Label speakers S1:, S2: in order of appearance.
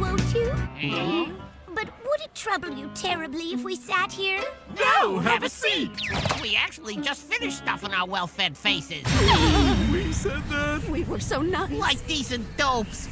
S1: won't you? Mm-hmm. But would it trouble you terribly if we sat here?
S2: No, have a seat.
S3: We actually just finished stuffing our well-fed faces.
S2: We said that.
S1: We were so nice.
S3: Like decent dopes.